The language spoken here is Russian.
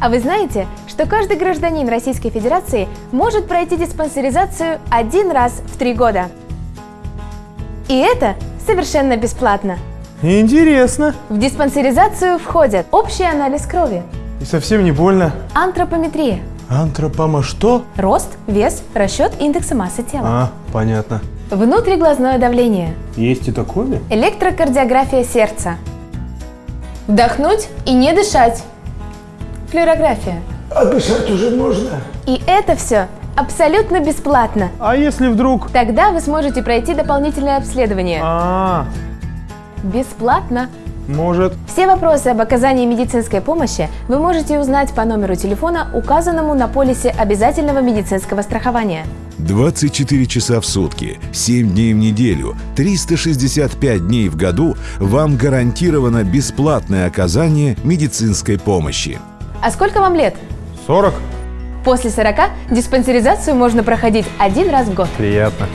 А вы знаете, что каждый гражданин Российской Федерации может пройти диспансеризацию один раз в три года? И это совершенно бесплатно. Интересно. В диспансеризацию входят общий анализ крови, И совсем не больно. антропометрия, Антропома что? рост, вес, расчет индекса массы тела, А, понятно. внутриглазное давление, Есть и такое? электрокардиография сердца, вдохнуть и не дышать, флюорография. А дышать уже можно. И это все абсолютно бесплатно. А если вдруг... Тогда вы сможете пройти дополнительное обследование. А, Бесплатно. может. Все вопросы об оказании медицинской помощи вы можете узнать по номеру телефона, указанному на полисе обязательного медицинского страхования. 24 часа в сутки, 7 дней в неделю, 365 дней в году вам гарантировано бесплатное оказание медицинской помощи. А сколько вам лет? 40? После 40 диспансеризацию можно проходить один раз в год. Приятно.